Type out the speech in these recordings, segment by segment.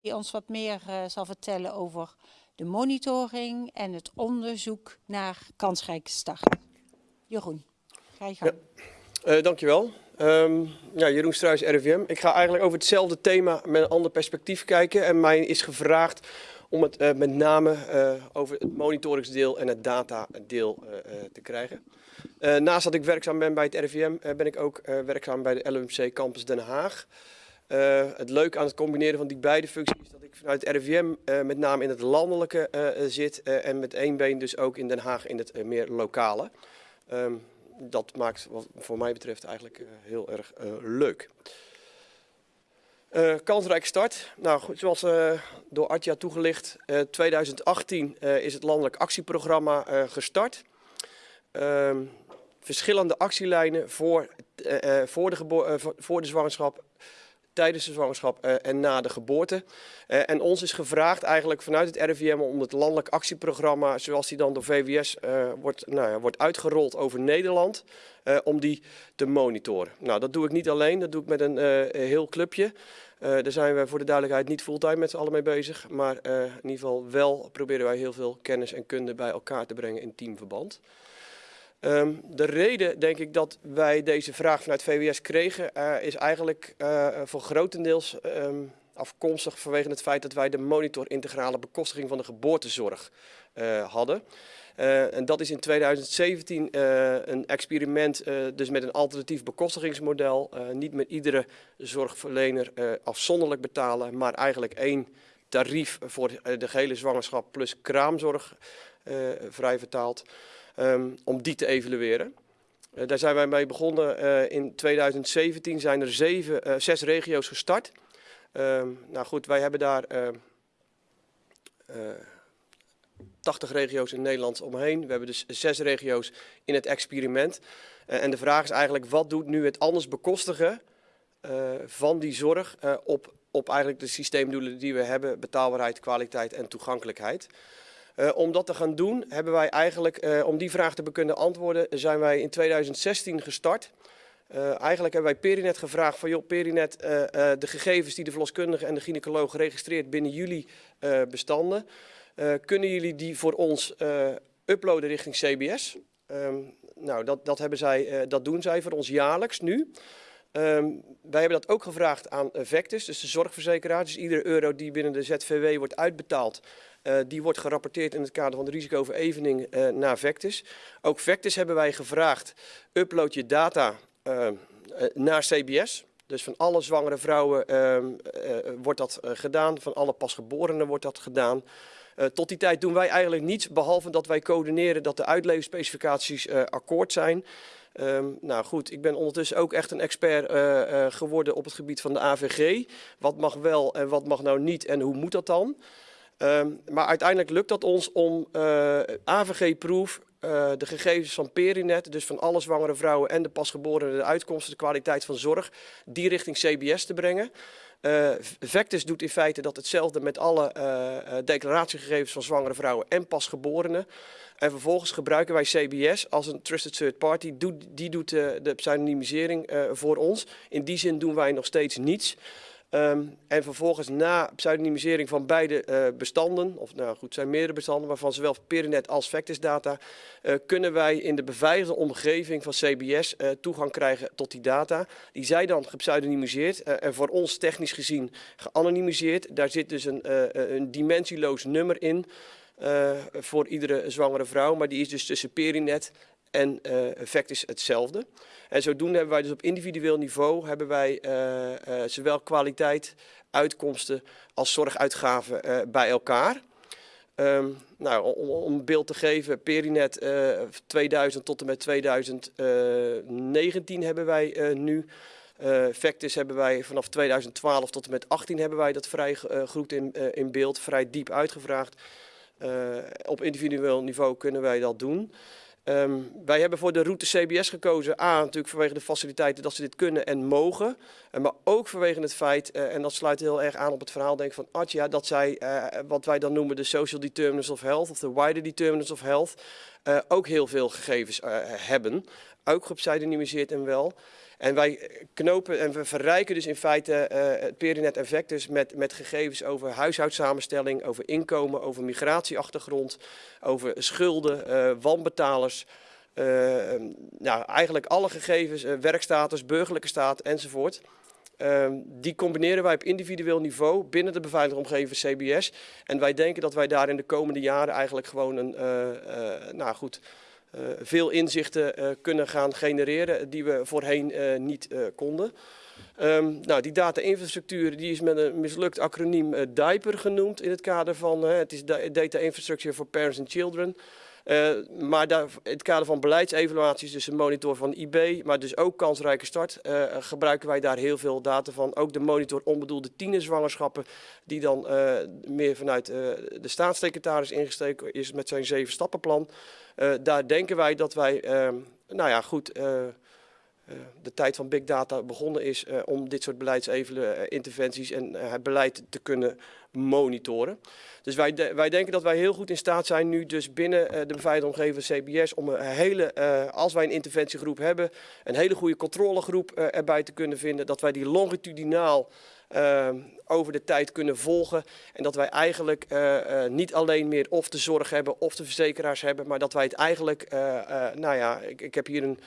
die ons wat meer uh, zal vertellen over de monitoring en het onderzoek naar kansrijke start. Jeroen, ga je gang. Uh, dankjewel. Um, ja, Jeroen Struijs, RIVM. Ik ga eigenlijk over hetzelfde thema met een ander perspectief kijken. En mij is gevraagd om het uh, met name over het monitoringsdeel en het datadeel te krijgen. naast dat ik werkzaam ben bij het RIVM, ben ik ook werkzaam bij de LUMC Campus Den Haag. Het leuke aan het combineren van die beide functies is dat ik vanuit het RIVM met name in het landelijke zit en met één been dus ook in Den Haag in het meer lokale. Um, dat maakt wat voor mij betreft eigenlijk heel erg leuk. Kansrijke start. Nou, goed, zoals door Atja toegelicht, 2018 is het landelijk actieprogramma gestart. Ehm, verschillende actielijnen voor, voor, de voor de zwangerschap tijdens de zwangerschap uh, en na de geboorte. Uh, en ons is gevraagd eigenlijk vanuit het RIVM om het landelijk actieprogramma, zoals die dan door VWS eh, wordt, nou ja, wordt uitgerold over Nederland, om die te monitoren. Nou, dat doe ik niet alleen, dat doe ik met een heel clubje. daar zijn we voor de duidelijkheid niet fulltime met z'n allen mee bezig, maar in ieder geval wel proberen wij heel veel kennis en kunde bij elkaar te brengen in teamverband. Um, de reden, denk ik, dat wij deze vraag vanuit VWS kregen, uh, is eigenlijk uh, voor grotendeels um, afkomstig vanwege het feit dat wij de monitor integrale bekostiging van de geboortezorg uh, hadden. en dat is in 2017 een experiment, dus met een alternatief bekostigingsmodel. niet met iedere zorgverlener afzonderlijk betalen, maar eigenlijk één tarief voor de gehele zwangerschap plus kraamzorg, vrij vertaald um, om die te evalueren. Uh, daar zijn wij mee begonnen uh, in 2017. Zijn er zeven, uh, zes regio's gestart. Um, nou goed, wij hebben daar 80 regio's in Nederland omheen. We hebben dus zes regio's in het experiment. en de vraag is eigenlijk, wat doet nu het anders bekostigen van die zorg op, op eigenlijk de systeemdoelen die we hebben, betaalbaarheid, kwaliteit en toegankelijkheid. Uh, om dat te gaan doen, hebben wij eigenlijk, uh, om die vraag te kunnen antwoorden, zijn wij in 2016 gestart. Uh, eigenlijk hebben wij Perinet gevraagd van, joh Perinet, de gegevens die de verloskundige en de gynaecoloog registreert binnen jullie bestanden, kunnen jullie die voor ons uploaden richting CBS? Um, nou, dat, dat, hebben zij, dat doen zij voor ons jaarlijks nu. Um, wij hebben dat ook gevraagd aan Vectus, dus de zorgverzekeraar. Dus iedere euro die binnen de ZVW wordt uitbetaald, uh, die wordt gerapporteerd in het kader van de risicoverevening uh, naar Vectus. Ook Vectus hebben wij gevraagd, upload je data uh, naar CBS. Dus van alle zwangere vrouwen wordt dat gedaan, van alle pasgeborenen wordt dat gedaan. Tot die tijd doen wij eigenlijk niets, behalve dat wij coördineren dat de uitleverspecificaties akkoord zijn. Um, nou goed, ik ben ondertussen ook echt een expert uh, uh, geworden op het gebied van de AVG. Wat mag wel en wat mag nou niet en hoe moet dat dan? Um, maar uiteindelijk lukt dat ons om uh, AVG-proef, de gegevens van Perinet, dus van alle zwangere vrouwen en de pasgeborenen, de uitkomsten, de kwaliteit van zorg, die richting CBS te brengen. Uh, Vectus doet in feite dat hetzelfde met alle declaratiegegevens van zwangere vrouwen en pasgeborenen. En vervolgens gebruiken wij CBS als een trusted third party. Die doet de pseudonymisering voor ons. In die zin doen wij nog steeds niets. Um, en vervolgens na pseudonymisering van beide uh, bestanden, of nou goed, zijn meerdere bestanden, waarvan zowel Perinet als Vectis data, kunnen wij in de beveiligde omgeving van CBS toegang krijgen tot die data. Die zij dan gepseudonymiseerd en voor ons technisch gezien geanonimiseerd. Daar zit dus een, een dimensieloos nummer in voor iedere zwangere vrouw, maar die is dus tussen Perinet en uh, effect is hetzelfde. En zodoende hebben wij dus op individueel niveau hebben wij uh, zowel kwaliteit, uitkomsten als zorguitgaven bij elkaar. Um, nou, om, een beeld te geven, Perinet 2000 tot en met 2019 hebben wij nu. Uh, hebben wij vanaf 2012 tot en met 18 hebben wij dat vrij uh, in, in beeld, vrij diep uitgevraagd. Op individueel niveau kunnen wij dat doen. Um, wij hebben voor de route CBS gekozen. A, natuurlijk vanwege de faciliteiten dat ze dit kunnen en mogen. Uh, maar ook vanwege het feit, uh, en dat sluit heel erg aan op het verhaal denk van Atja, dat zij wat wij dan noemen de social determinants of health of de wider determinants of health ook heel veel gegevens hebben. Ook gepseudonymiseerd en wel. En wij knopen en we verrijken dus in feite het Perinet en Vectus met, met gegevens over huishoudsamenstelling, over inkomen, over migratieachtergrond, over schulden, wanbetalers. nou, eigenlijk alle gegevens, werkstatus, burgerlijke staat enzovoort. Ehm, die combineren wij op individueel niveau binnen de beveiligde omgeving CBS. En wij denken dat wij daar in de komende jaren eigenlijk gewoon een, nou goed, veel inzichten kunnen gaan genereren die we voorheen niet konden. Um, nou, die data-infrastructuur is met een mislukt acroniem DIPER genoemd in het kader van het is Data Infrastructure for Parents and Children. Uh, maar daar, in het kader van beleidsevaluaties, dus een monitor van IB, maar dus ook kansrijke start, uh, gebruiken wij daar heel veel data van. Ook de monitor onbedoelde tienerzwangerschappen, die dan uh, meer vanuit de staatssecretaris ingesteken is met zijn zeven stappenplan. daar denken wij dat wij, nou ja, goed de tijd van big data begonnen is uh, om dit soort beleidsinterventies en uh, het beleid te kunnen monitoren. Dus wij, wij denken dat wij heel goed in staat zijn nu dus binnen de beveiligde omgeving CBS om een hele, als wij een interventiegroep hebben, een hele goede controlegroep erbij te kunnen vinden, dat wij die longitudinaal over de tijd kunnen volgen. En dat wij eigenlijk niet alleen meer of de zorg hebben of de verzekeraars hebben, maar dat wij het eigenlijk, nou ja, ik, ik heb hier een,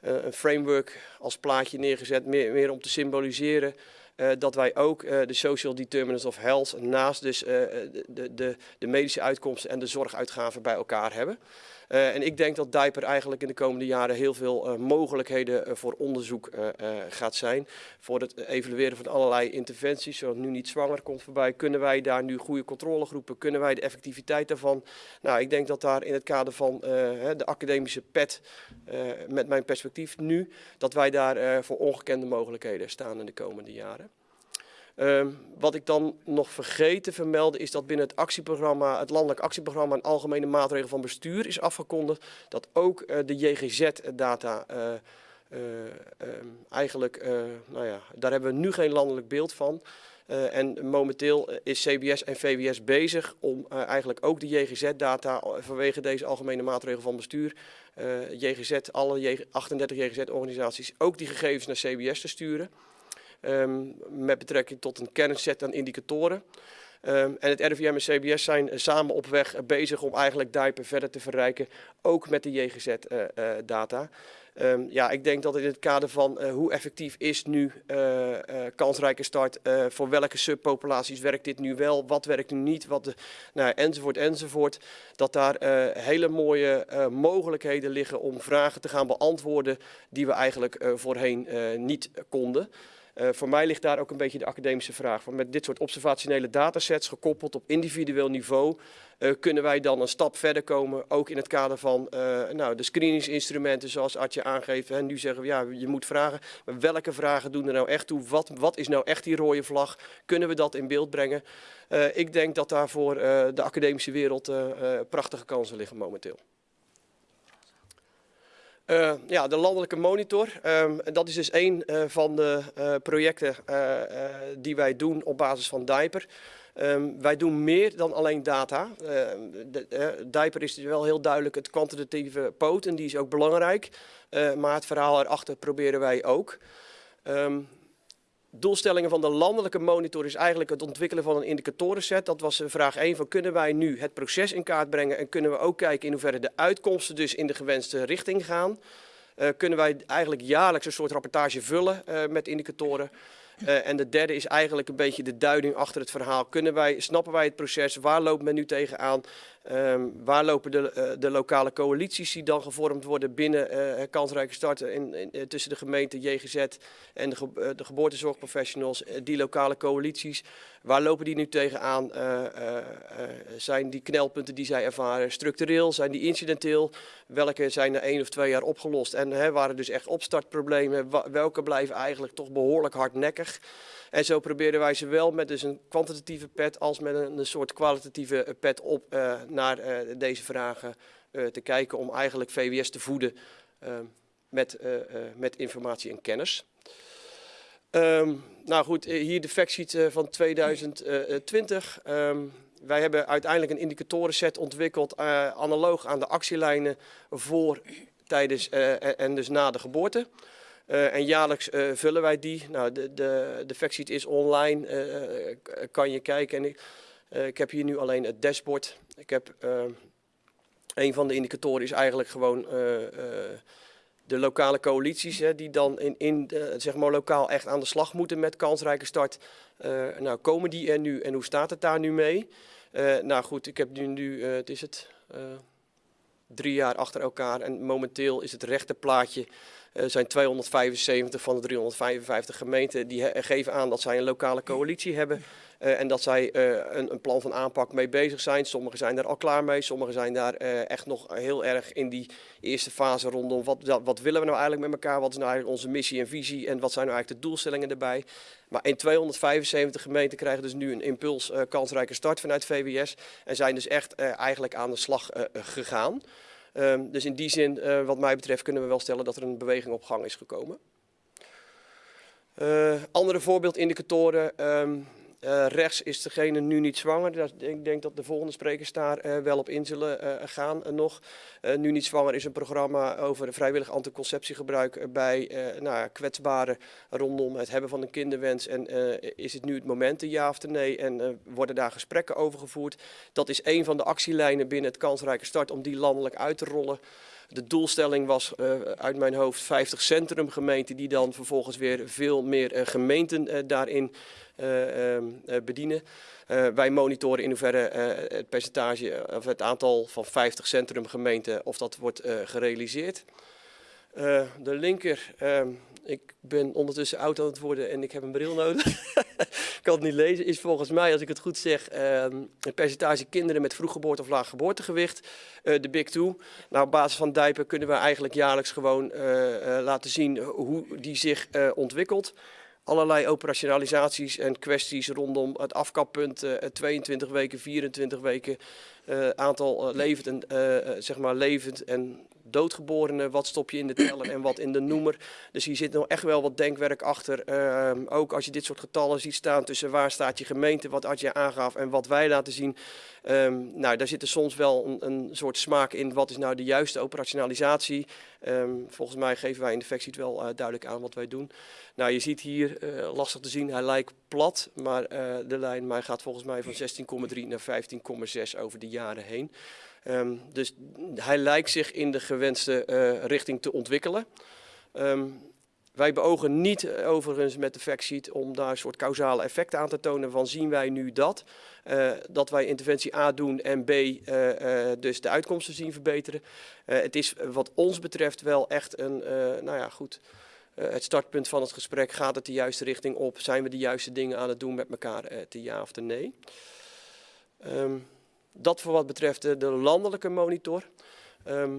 een framework als plaatje neergezet, meer, meer om te symboliseren dat wij ook uh, de social determinants of health naast dus de, de, de medische uitkomsten en de zorguitgaven bij elkaar hebben. En ik denk dat DIPER eigenlijk in de komende jaren heel veel mogelijkheden voor onderzoek gaat zijn. Voor het evalueren van allerlei interventies, zoals nu niet zwanger komt voorbij. Kunnen wij daar nu goede controlegroepen, kunnen wij de effectiviteit daarvan? Nou, ik denk dat daar in het kader van de academische pet, met mijn perspectief nu, dat wij daar voor ongekende mogelijkheden staan in de komende jaren. Um, wat ik dan nog vergeet te vermelden is dat binnen het actieprogramma, het landelijk actieprogramma een algemene maatregel van bestuur is afgekondigd. Dat ook uh, de JGZ-data uh, uh, eigenlijk, nou ja, daar hebben we nu geen landelijk beeld van. en momenteel is CBS en VWS bezig om eigenlijk ook de JGZ-data vanwege deze algemene maatregel van bestuur, JGZ, alle 38 JGZ-organisaties, ook die gegevens naar CBS te sturen. Um, met betrekking tot een kernset aan indicatoren. Um, en het RIVM en CBS zijn uh, samen op weg uh, bezig om eigenlijk DIPER verder te verrijken, ook met de JGZ-data. Uh, um, ja, ik denk dat in het kader van hoe effectief is nu kansrijke start, voor welke subpopulaties werkt dit nu wel, wat werkt nu niet, wat de, nou, enzovoort enzovoort, dat daar hele mooie mogelijkheden liggen om vragen te gaan beantwoorden die we eigenlijk voorheen niet konden. Uh, voor mij ligt daar ook een beetje de academische vraag. Van met dit soort observationele datasets gekoppeld op individueel niveau uh, kunnen wij dan een stap verder komen. Ook in het kader van uh, nou, de screeningsinstrumenten zoals Artje aangeeft. Hè. Nu zeggen we ja, je moet vragen. Maar welke vragen doen er nou echt toe? Wat, wat is nou echt die rode vlag? Kunnen we dat in beeld brengen? ik denk dat daar voor de academische wereld prachtige kansen liggen momenteel. Uh, ja, de landelijke monitor. Um, dat is dus een uh, van de uh, projecten die wij doen op basis van DIPER. Um, wij doen meer dan alleen data. De, DIPER is dus wel heel duidelijk het kwantitatieve poot en die is ook belangrijk. maar het verhaal erachter proberen wij ook. Um, doelstellingen van de landelijke monitor is eigenlijk het ontwikkelen van een indicatorenset. Dat was vraag 1 van kunnen wij nu het proces in kaart brengen en kunnen we ook kijken in hoeverre de uitkomsten dus in de gewenste richting gaan. Uh, kunnen wij eigenlijk jaarlijks een soort rapportage vullen uh, met indicatoren. En de derde is eigenlijk een beetje de duiding achter het verhaal. Kunnen wij, snappen wij het proces? Waar loopt men nu tegenaan? Um, waar lopen de, uh, de, lokale coalities die dan gevormd worden binnen uh, kansrijke starten in, in, tussen de gemeente JGZ en de, de geboortezorgprofessionals, die lokale coalities, waar lopen die nu tegenaan? zijn die knelpunten die zij ervaren structureel, zijn die incidenteel? Welke zijn er één of twee jaar opgelost? En hè, waren dus echt opstartproblemen? Welke blijven eigenlijk toch behoorlijk hardnekkig? En zo proberen wij zowel met dus een kwantitatieve pet als met een, een soort kwalitatieve pet op uh, naar uh, deze vragen te kijken om eigenlijk VWS te voeden met, met informatie en kennis. Um, nou goed, hier de factsheet van 2020. Um, wij hebben uiteindelijk een indicatorenset ontwikkeld analoog aan de actielijnen voor, tijdens en dus na de geboorte. Eh, en jaarlijks eh, vullen wij die. Nou, de, de, de factsheet is online, eh, kan je kijken. En ik, ik heb hier nu alleen het dashboard. Ik heb, een van de indicatoren is eigenlijk gewoon de lokale coalities, hè, die dan in, in zeg maar lokaal echt aan de slag moeten met kansrijke start. Nou, komen die er nu en hoe staat het daar nu mee? Nou goed, ik heb nu, nu het is het, drie jaar achter elkaar en momenteel is het rechte plaatje eh, zijn 275 van de 355 gemeenten die geven aan dat zij een lokale coalitie hebben. Eh, en dat zij eh, een, een plan van aanpak mee bezig zijn. Sommigen zijn daar al klaar mee, sommigen zijn daar eh, echt nog heel erg in die eerste fase rondom wat, wat, willen we nou eigenlijk met elkaar, wat is nou eigenlijk onze missie en visie en wat zijn nou eigenlijk de doelstellingen erbij. Maar in 275 gemeenten krijgen dus nu een impuls kansrijke start vanuit VWS en zijn dus echt eigenlijk aan de slag gegaan. Ehm, dus in die zin, wat mij betreft, kunnen we wel stellen dat er een beweging op gang is gekomen. Andere voorbeeldindicatoren. ehm, eh, rechts is degene nu niet zwanger. Dat- ik denk dat de volgende sprekers daar eh, wel op in zullen eh, gaan nog. Nu niet zwanger is een programma over vrijwillig anticonceptiegebruik bij nou, kwetsbaren rondom het hebben van een kinderwens. En is het nu het moment, ja of nee? En worden daar gesprekken over gevoerd? Dat is een van de actielijnen binnen het kansrijke start om die landelijk uit te rollen. De doelstelling was eh, uit mijn hoofd 50 centrumgemeenten die dan vervolgens weer veel meer eh, gemeenten eh, daarin eh, ehm, eh, bedienen. Wij monitoren in hoeverre het percentage of het aantal van 50 centrumgemeenten of dat wordt gerealiseerd. De linker, ehm, ik ben ondertussen oud aan het worden en ik heb een bril nodig. ik kan het niet lezen. Is volgens mij, als ik het goed zeg, ehm, het percentage kinderen met vroeggeboorte of laag geboortegewicht. eh, de Big Two. Nou, op basis van Dijpen kunnen we eigenlijk jaarlijks gewoon eh, eh, laten zien hoe die zich ontwikkelt. Allerlei operationalisaties en kwesties rondom het afkappunt, eh, 22 weken, 24 weken, eh, aantal levend en, zeg maar levend en doodgeborenen, wat stop je in de teller en wat in de noemer. Dus hier zit nog echt wel wat denkwerk achter. Ehm, ook als je dit soort getallen ziet staan tussen waar staat je gemeente, wat Adje aangaf en wat wij laten zien. Ehm, nou, daar zit er soms wel een, een soort smaak in. Wat is nou de juiste operationalisatie? Ehm, volgens mij geven wij in de factsheet wel eh, duidelijk aan wat wij doen. Nou, je ziet hier, eh, lastig te zien, hij lijkt plat, maar eh, de lijn maar gaat volgens mij van 16,3 naar 15,6 over de jaren heen. Ehm, dus hij lijkt zich in de gewenste eh, richting te ontwikkelen. Ehm, wij beogen niet eh, overigens met de factsheet om daar een soort causale effecten aan te tonen van zien wij nu dat. eh, dat wij interventie A doen en B dus de uitkomsten zien verbeteren. Het is wat ons betreft wel echt een, nou ja goed, het startpunt van het gesprek. Gaat het de juiste richting op? Zijn we de juiste dingen aan het doen met elkaar? te ja of te nee? Ehm, dat voor wat betreft de, de landelijke monitor. Ehm,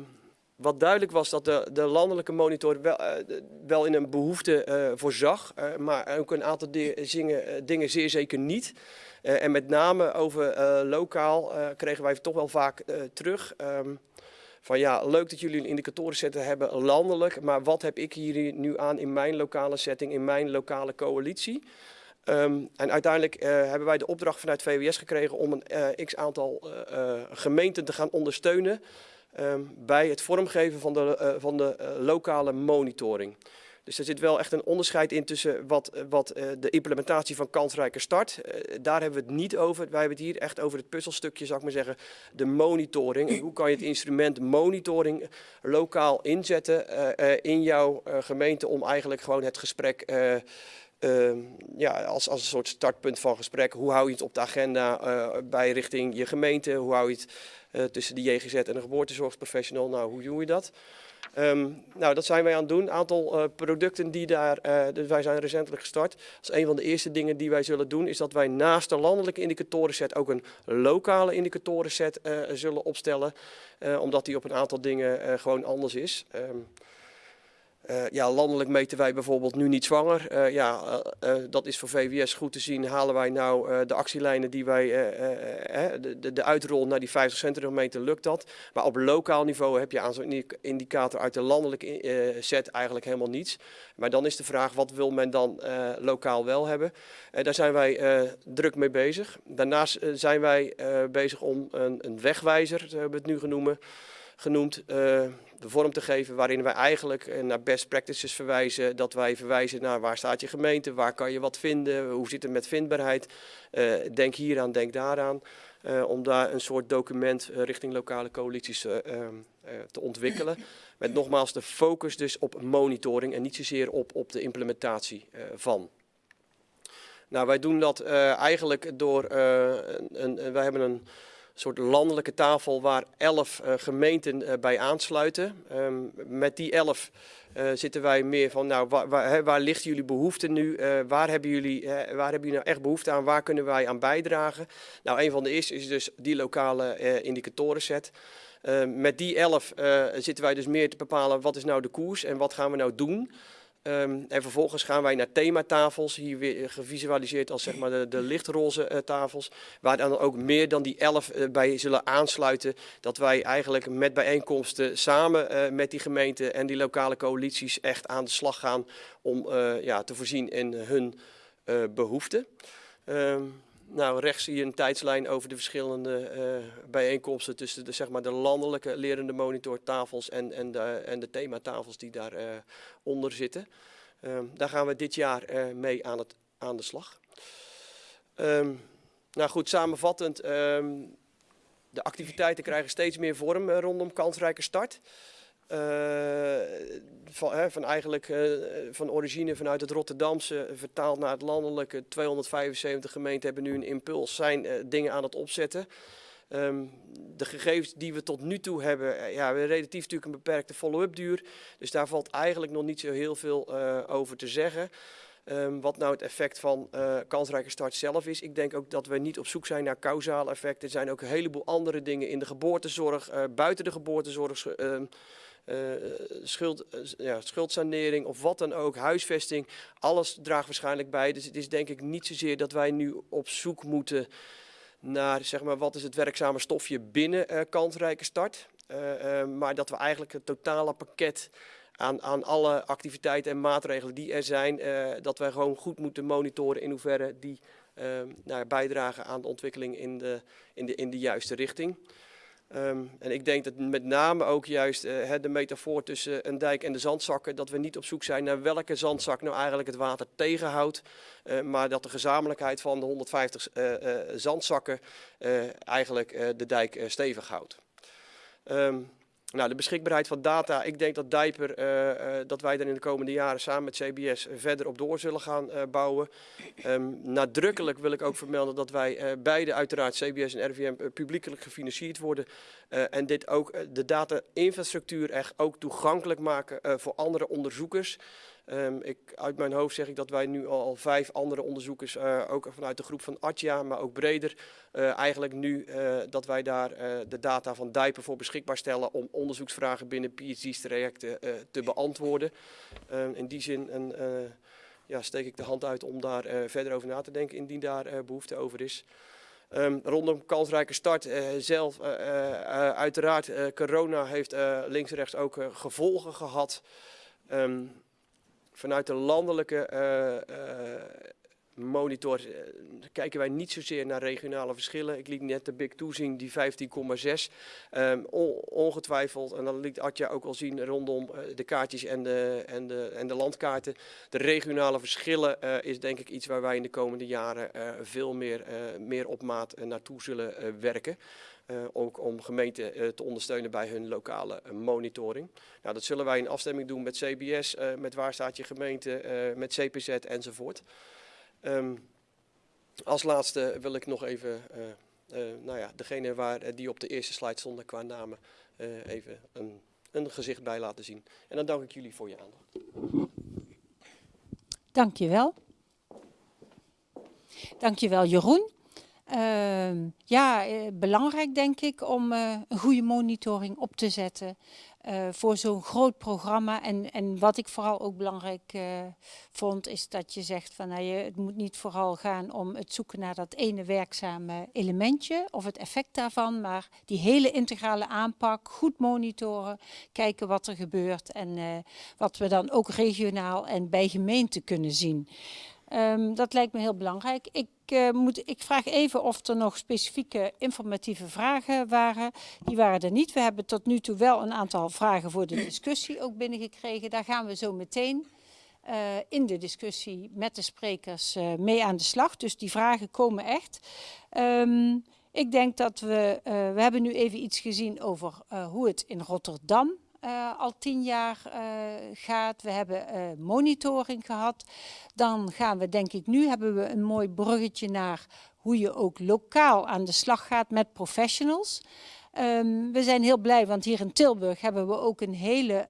wat duidelijk was dat de, de landelijke monitor wel, eh, wel in een behoefte eh, voorzag, eh, maar ook een aantal dingen zeer zeker niet. En met name over lokaal kregen wij toch wel vaak terug. ehm, van ja, leuk dat jullie een indicatorenzetten hebben landelijk, maar wat heb ik hier nu aan in mijn lokale setting, in mijn lokale coalitie? Ehm, en uiteindelijk eh, hebben wij de opdracht vanuit VWS gekregen om een eh, x aantal eh, gemeenten te gaan ondersteunen ehm, bij het vormgeven van de, van de lokale monitoring. Dus er zit wel echt een onderscheid in tussen wat, wat de implementatie van kansrijke start. daar hebben we het niet over. Wij hebben het hier echt over het puzzelstukje, zou ik maar zeggen, de monitoring. Hoe kan je het instrument monitoring lokaal inzetten in jouw gemeente om eigenlijk gewoon het gesprek eh, Ehm, ja, als, als een soort startpunt van gesprek. Hoe hou je het op de agenda eh, bij richting je gemeente? Hoe hou je het eh, tussen de JGZ en de geboortezorgprofessional? Nou, hoe doe je dat? Ehm, nou, dat zijn wij aan het doen. Een aantal eh, producten die daar, dus wij zijn recentelijk gestart. Als een van de eerste dingen die wij zullen doen, is dat wij naast de landelijke indicatorenset ook een lokale indicatorenset zullen opstellen. omdat die op een aantal dingen gewoon anders is. Ehm, eh, ja, landelijk meten wij bijvoorbeeld nu niet zwanger. Eh, ja, eh, dat is voor VWS goed te zien. Halen wij nou de actielijnen die wij, de, de, de uitrol naar die 50 centrumgemeenten, lukt dat. Maar op lokaal niveau heb je aan zo'n indi- indicator uit de landelijke set eigenlijk helemaal niets. Maar dan is de vraag, wat wil men dan lokaal wel hebben? Daar zijn wij druk mee bezig. Daarnaast zijn wij bezig om een, een wegwijzer, hebben we het nu genoemd, genoemd. de vorm te geven waarin wij eigenlijk naar best practices verwijzen. Dat wij verwijzen naar waar staat je gemeente, waar kan je wat vinden, hoe zit het met vindbaarheid. denk hieraan, denk daaraan. om daar een soort document richting lokale coalities te ontwikkelen. Met nogmaals de focus dus op monitoring en niet zozeer op, op de implementatie van. Nou, wij doen dat uh, eigenlijk door, uh, een, een, wij hebben een soort landelijke tafel waar elf uh, gemeenten bij aansluiten. Um, met die elf zitten wij meer van, nou, waar, waar, waar ligt jullie behoefte nu? waar, hebben jullie, waar hebben jullie nou echt behoefte aan? Waar kunnen wij aan bijdragen? Nou, een van de eerste is dus die lokale indicatorenset. met die elf zitten wij dus meer te bepalen wat is nou de koers en wat gaan we nou doen. Um, en vervolgens gaan wij naar thematafels, hier weer gevisualiseerd als zeg maar de, lichtroze uh, tafels, waar dan ook meer dan die elf uh, bij zullen aansluiten. Dat wij eigenlijk met bijeenkomsten samen met die gemeenten en die lokale coalities echt aan de slag gaan om ja, te voorzien in hun behoeften. Um, nou, rechts zie je een tijdslijn over de verschillende uh, bijeenkomsten tussen de, zeg maar, de landelijke lerende monitortafels en, en, de, en de thematafels die daaronder uh, onder zitten. Um, daar gaan we dit jaar uh, mee aan, het, aan de slag. Um, nou goed, samenvattend, um, de activiteiten krijgen steeds meer vorm rondom kansrijke start. Uh, van, hè, van, eigenlijk uh, van origine vanuit het Rotterdamse vertaald naar het landelijke. 275 gemeenten hebben nu een impuls, zijn dingen aan het opzetten. Um, de gegevens die we tot nu toe hebben, ja, we relatief natuurlijk een beperkte follow-up duur. Dus daar valt eigenlijk nog niet zo heel veel over te zeggen. Um, wat nou het effect van kansrijke start zelf is. Ik denk ook dat we niet op zoek zijn naar causale effecten. Er zijn ook een heleboel andere dingen in de geboortezorg, buiten de geboortezorg. Uh, uh, uh, ja, schuldsanering of wat dan ook, huisvesting, alles draagt waarschijnlijk bij. Dus het is denk ik niet zozeer dat wij nu op zoek moeten naar zeg maar, wat is het werkzame stofje binnen uh, kansrijke start. maar dat we eigenlijk het totale pakket aan, aan alle activiteiten en maatregelen die er zijn, dat wij gewoon goed moeten monitoren in hoeverre die nou, bijdragen aan de ontwikkeling in de, in de, in de juiste richting. Um, en ik denk dat met name ook juist uh, de metafoor tussen een dijk en de zandzakken, dat we niet op zoek zijn naar welke zandzak nou eigenlijk het water tegenhoudt, uh, maar dat de gezamenlijkheid van de 150 uh, zandzakken eigenlijk de dijk stevig houdt. Um, nou, de beschikbaarheid van data, ik denk dat Dijper, uh, uh, dat wij er in de komende jaren samen met CBS verder op door zullen gaan uh, bouwen. Um, nadrukkelijk wil ik ook vermelden dat wij beide uiteraard, CBS en RVM, publiekelijk gefinancierd worden. En dit ook de data-infrastructuur echt ook toegankelijk maken voor andere onderzoekers. Um, ik, uit mijn hoofd zeg ik dat wij nu al, vijf andere onderzoekers, ook vanuit de groep van Atja, maar ook breder, eigenlijk nu dat wij daar de data van Dijpen voor beschikbaar stellen om onderzoeksvragen binnen PhD-trajecten te beantwoorden. Ehm, in die zin een, ja, steek ik de hand uit om daar verder over na te denken, indien daar behoefte over is. Um, rondom kansrijke start uh, zelf, uh, uh, uiteraard, corona heeft links en rechts ook gevolgen gehad. Um, vanuit de landelijke monitor uh, kijken wij niet zozeer naar regionale verschillen. Ik liet net de Big 2 zien, die 15,6. Um, on, ongetwijfeld, en dat liet Atja ook al zien rondom uh, de kaartjes en de, en, de, en de landkaarten. De regionale verschillen is denk ik iets waar wij in de komende jaren veel meer, meer op maat naartoe zullen werken. Ook om gemeenten te ondersteunen bij hun lokale monitoring. Nou, dat zullen wij in afstemming doen met CBS, met waar staat je gemeente, met CPZ enzovoort. Um, als laatste wil ik nog even, nou ja, degene waar, die op de eerste slide stonden qua namen, even een, een gezicht bij laten zien. En dan dank ik jullie voor je aandacht. Dankjewel. Dankjewel Jeroen. Uh, ja, eh, belangrijk denk ik om uh, een goede monitoring op te zetten uh, voor zo'n groot programma. En, en wat ik vooral ook belangrijk vond, is dat je zegt van nou, je, het moet niet vooral gaan om het zoeken naar dat ene werkzame elementje of het effect daarvan, maar die hele integrale aanpak, goed monitoren, kijken wat er gebeurt en wat we dan ook regionaal en bij gemeente kunnen zien. Ehm, dat lijkt me heel belangrijk. Ik, uh, moet, ik vraag even of er nog specifieke informatieve vragen waren. Die waren er niet. We hebben tot nu toe wel een aantal vragen voor de discussie ook binnengekregen. Daar gaan we zo meteen uh, in de discussie met de sprekers uh, mee aan de slag. Dus die vragen komen echt. Um, ik denk dat we, we hebben nu even iets gezien over hoe het in Rotterdam uh, al tien jaar uh, gaat. We hebben uh, monitoring gehad. Dan gaan we, denk ik, nu hebben we een mooi bruggetje naar hoe je ook lokaal aan de slag gaat met professionals. Um, we zijn heel blij, want hier in Tilburg hebben we ook een hele